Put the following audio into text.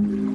you.